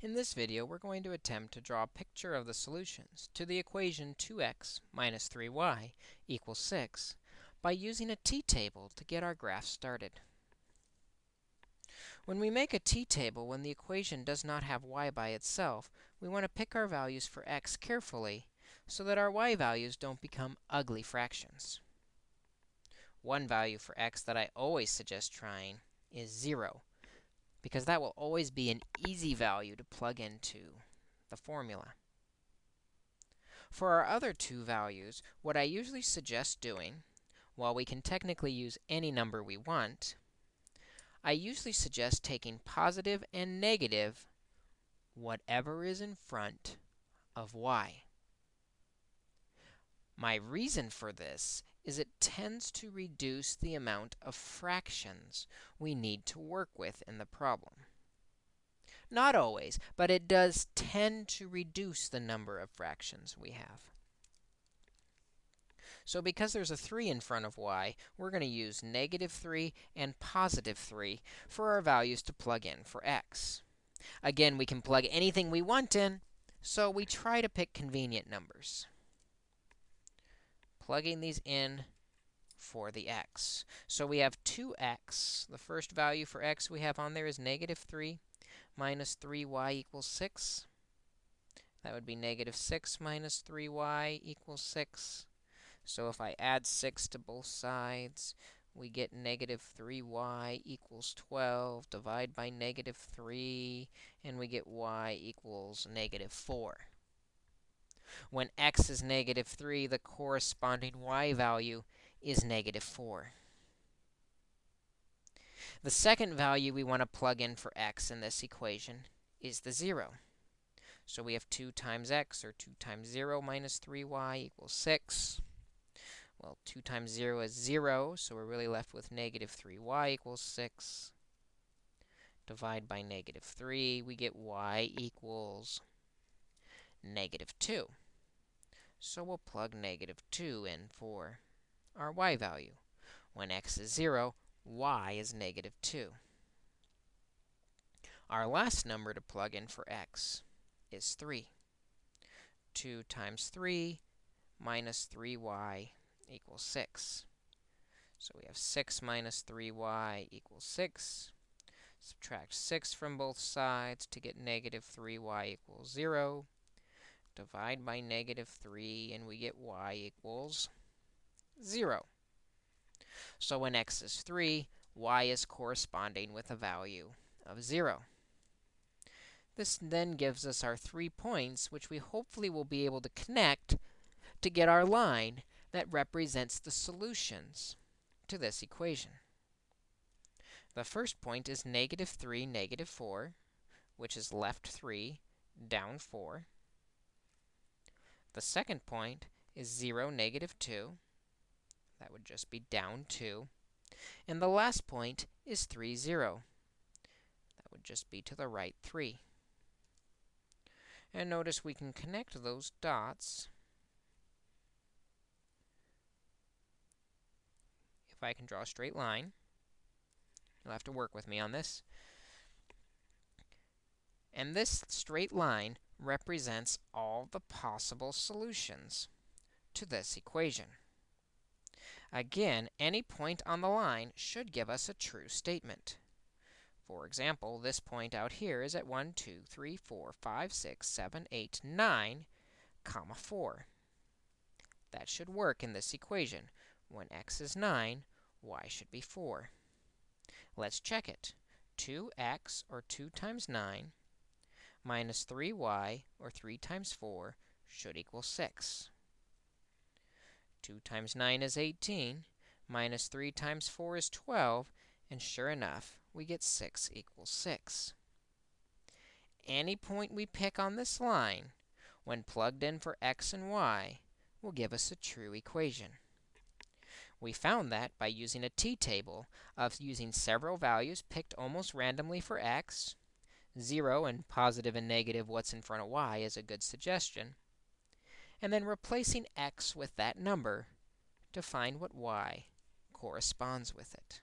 In this video, we're going to attempt to draw a picture of the solutions to the equation 2x minus 3y equals 6 by using a t-table to get our graph started. When we make a t-table when the equation does not have y by itself, we want to pick our values for x carefully so that our y values don't become ugly fractions. One value for x that I always suggest trying is 0 because that will always be an easy value to plug into the formula. For our other two values, what I usually suggest doing, while we can technically use any number we want, I usually suggest taking positive and negative whatever is in front of y. My reason for this is it tends to reduce the amount of fractions we need to work with in the problem. Not always, but it does tend to reduce the number of fractions we have. So because there's a 3 in front of y, we're going to use negative 3 and positive 3 for our values to plug in for x. Again, we can plug anything we want in, so we try to pick convenient numbers plugging these in for the x. So we have 2x. The first value for x we have on there is negative 3 minus 3y equals 6. That would be negative 6 minus 3y equals 6. So if I add 6 to both sides, we get negative 3y equals 12. Divide by negative 3, and we get y equals negative 4. When x is negative 3, the corresponding y value is negative 4. The second value we want to plug in for x in this equation is the 0. So we have 2 times x, or 2 times 0 minus 3y equals 6. Well, 2 times 0 is 0, so we're really left with negative 3y equals 6. Divide by negative 3, we get y equals negative 2. So we'll plug negative 2 in for our y value. When x is 0, y is negative 2. Our last number to plug in for x is 3. 2 times 3 minus 3y equals 6. So we have 6 minus 3y equals 6. Subtract 6 from both sides to get negative 3y equals 0 divide by negative 3, and we get y equals 0. So when x is 3, y is corresponding with a value of 0. This then gives us our three points, which we hopefully will be able to connect to get our line that represents the solutions to this equation. The first point is negative 3, negative 4, which is left 3, down 4. The second point is 0, negative 2. That would just be down 2. And the last point is 3, 0. That would just be to the right 3. And notice we can connect those dots. If I can draw a straight line, you'll have to work with me on this. And this straight line represents all the possible solutions to this equation. Again, any point on the line should give us a true statement. For example, this point out here is at 1, 2, 3, 4, 5, 6, 7, 8, 9, comma 4. That should work in this equation. When x is 9, y should be 4. Let's check it. 2x, or 2 times 9, minus 3y, or 3 times 4, should equal 6. 2 times 9 is 18, minus 3 times 4 is 12, and sure enough, we get 6 equals 6. Any point we pick on this line, when plugged in for x and y, will give us a true equation. We found that by using a t-table of using several values picked almost randomly for x, 0 and positive and negative what's in front of y is a good suggestion. And then replacing x with that number to find what y corresponds with it.